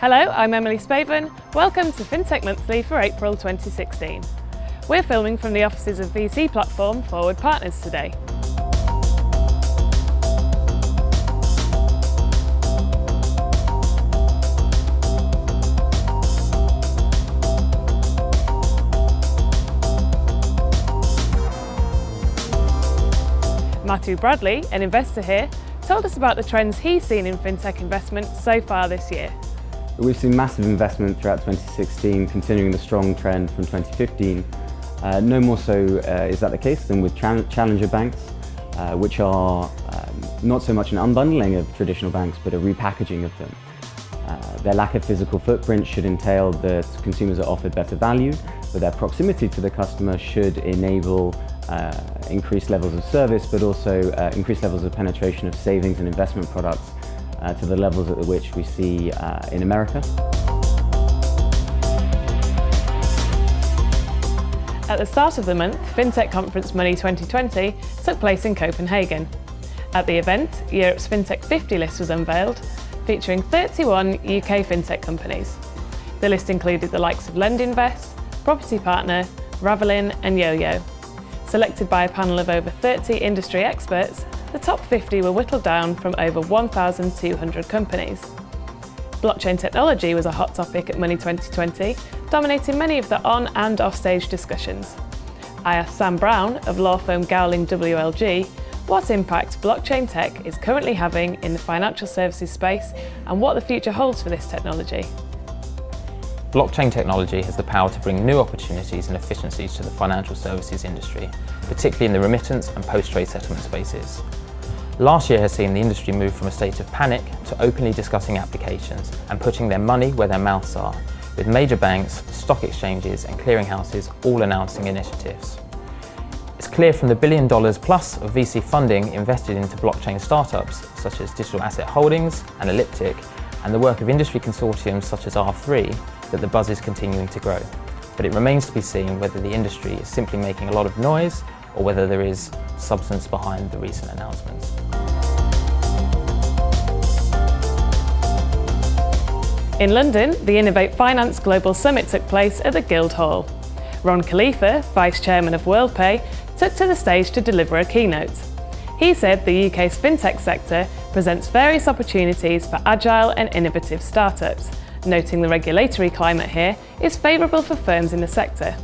Hello, I'm Emily Spaven. Welcome to FinTech Monthly for April 2016. We're filming from the offices of VC platform Forward Partners today. Matthew Bradley, an investor here, told us about the trends he's seen in fintech investment so far this year. We've seen massive investment throughout 2016, continuing the strong trend from 2015. Uh, no more so uh, is that the case than with challenger banks, uh, which are um, not so much an unbundling of traditional banks, but a repackaging of them. Uh, their lack of physical footprint should entail that consumers are offered better value, but their proximity to the customer should enable uh, increased levels of service, but also uh, increased levels of penetration of savings and investment products uh, to the levels at which we see uh, in America. At the start of the month, FinTech Conference Money 2020 took place in Copenhagen. At the event, Europe's FinTech 50 list was unveiled, featuring 31 UK FinTech companies. The list included the likes of LendInvest, Property Partner, Ravelin and YoYo. Selected by a panel of over 30 industry experts, the top 50 were whittled down from over 1,200 companies. Blockchain technology was a hot topic at Money 2020, dominating many of the on and off-stage discussions. I asked Sam Brown of law firm Gowling WLG what impact blockchain tech is currently having in the financial services space and what the future holds for this technology. Blockchain technology has the power to bring new opportunities and efficiencies to the financial services industry, particularly in the remittance and post-trade settlement spaces. Last year has seen the industry move from a state of panic to openly discussing applications and putting their money where their mouths are, with major banks, stock exchanges and clearinghouses all announcing initiatives. It's clear from the billion dollars plus of VC funding invested into blockchain startups such as Digital Asset Holdings and Elliptic and the work of industry consortiums such as R3 that the buzz is continuing to grow. But it remains to be seen whether the industry is simply making a lot of noise or whether there is substance behind the recent announcements. In London, the Innovate Finance Global Summit took place at the Guildhall. Ron Khalifa, Vice Chairman of WorldPay, took to the stage to deliver a keynote. He said the UK's fintech sector presents various opportunities for agile and innovative startups, noting the regulatory climate here is favourable for firms in the sector.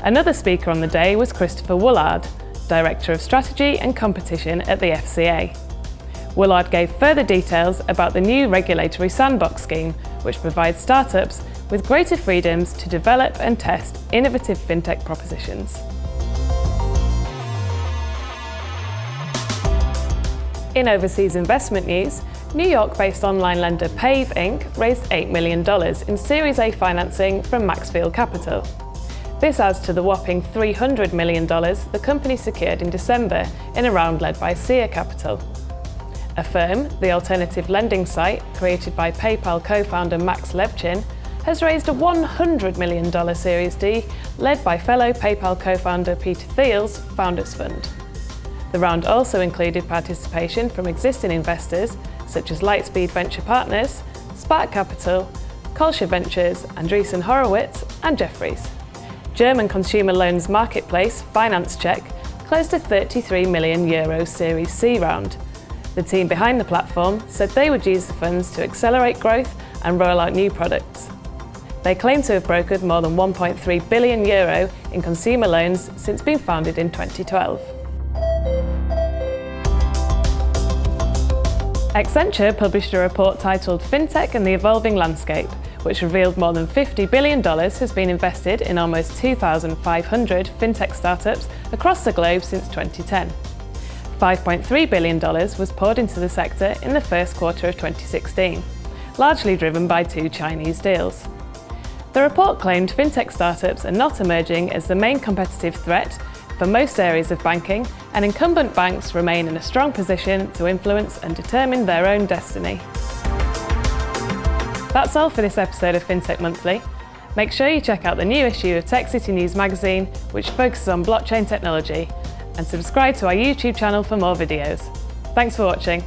Another speaker on the day was Christopher Woolard, Director of Strategy and Competition at the FCA. Woolard gave further details about the new regulatory sandbox scheme, which provides startups with greater freedoms to develop and test innovative fintech propositions. In overseas investment news, New York-based online lender Pave Inc. raised $8 million in Series A financing from Maxfield Capital. This adds to the whopping $300 million the company secured in December in a round led by Seer Capital. Affirm, the alternative lending site created by PayPal co-founder Max Levchin, has raised a $100 million Series D led by fellow PayPal co-founder Peter Thiel's Founders Fund. The round also included participation from existing investors such as Lightspeed Venture Partners, Spark Capital, Khosla Ventures, Andreessen Horowitz and Jefferies. German consumer loans marketplace Finanzcheck closed a 33 million euro Series C round. The team behind the platform said they would use the funds to accelerate growth and roll out new products. They claim to have brokered more than 1.3 billion euro in consumer loans since being founded in 2012. Accenture published a report titled FinTech and the Evolving Landscape, which revealed more than $50 billion has been invested in almost 2,500 fintech startups across the globe since 2010. $5.3 billion was poured into the sector in the first quarter of 2016, largely driven by two Chinese deals. The report claimed fintech startups are not emerging as the main competitive threat for most areas of banking, and incumbent banks remain in a strong position to influence and determine their own destiny. That's all for this episode of FinTech Monthly. Make sure you check out the new issue of Tech City News magazine, which focuses on blockchain technology, and subscribe to our YouTube channel for more videos. Thanks for watching.